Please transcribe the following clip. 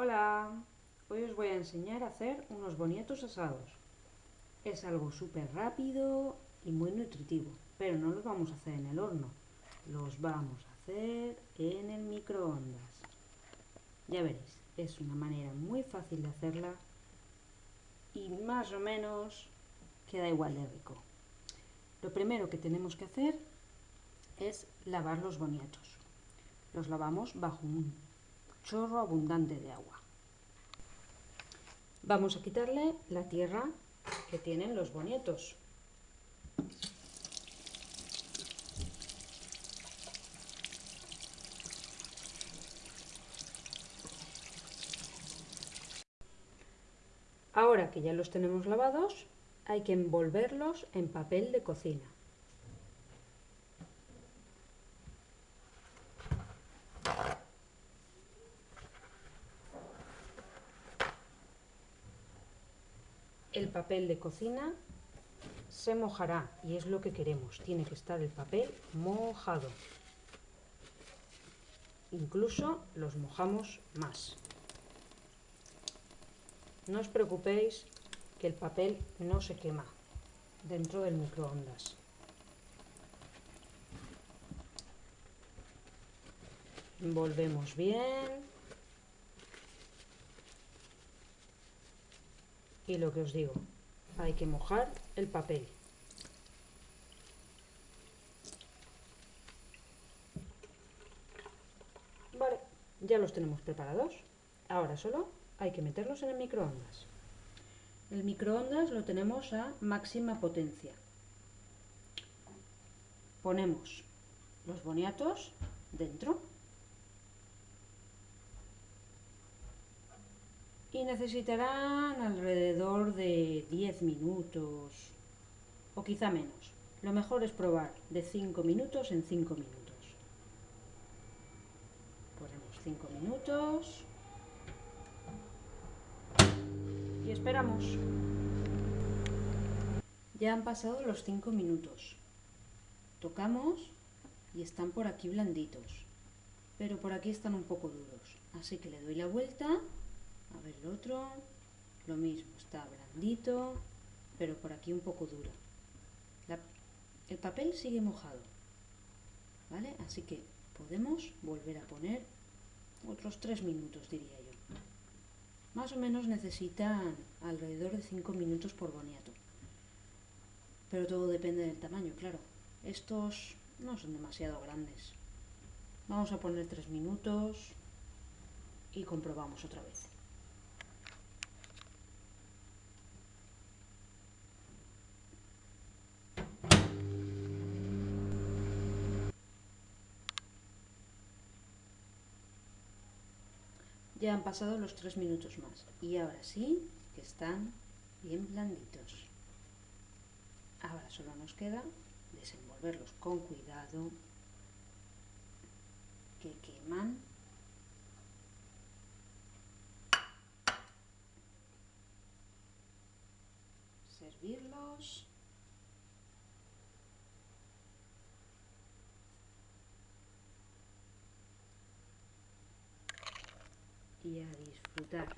Hola, hoy os voy a enseñar a hacer unos boniatos asados. Es algo súper rápido y muy nutritivo, pero no los vamos a hacer en el horno, los vamos a hacer en el microondas. Ya veréis, es una manera muy fácil de hacerla y más o menos queda igual de rico. Lo primero que tenemos que hacer es lavar los boniatos. Los lavamos bajo un chorro abundante de agua. Vamos a quitarle la tierra que tienen los bonietos. Ahora que ya los tenemos lavados, hay que envolverlos en papel de cocina. El papel de cocina se mojará y es lo que queremos. Tiene que estar el papel mojado. Incluso los mojamos más. No os preocupéis que el papel no se quema dentro del microondas. Envolvemos bien y lo que os digo, hay que mojar el papel. Vale, ya los tenemos preparados. Ahora solo hay que meterlos en el microondas. El microondas lo tenemos a máxima potencia. Ponemos los boniatos dentro y necesitarán alrededor de 10 minutos o quizá menos. Lo mejor es probar de 5 minutos en 5 minutos. Ponemos 5 minutos y esperamos. Ya han pasado los 5 minutos. Tocamos y están por aquí blanditos, pero por aquí están un poco duros. Así que le doy la vuelta a ver el otro, lo mismo, está blandito, pero por aquí un poco duro. el papel sigue mojado, ¿vale? Así que podemos volver a poner otros 3 minutos, diría yo. Más o menos necesitan alrededor de 5 minutos por boniato. Pero todo depende del tamaño, claro. Estos no son demasiado grandes. Vamos a poner 3 minutos y comprobamos otra vez. Ya han pasado los tres minutos más. Y ahora sí que están bien blanditos. Ahora solo nos queda desenvolverlos con cuidado, que queman. Servirlos. A disfrutar.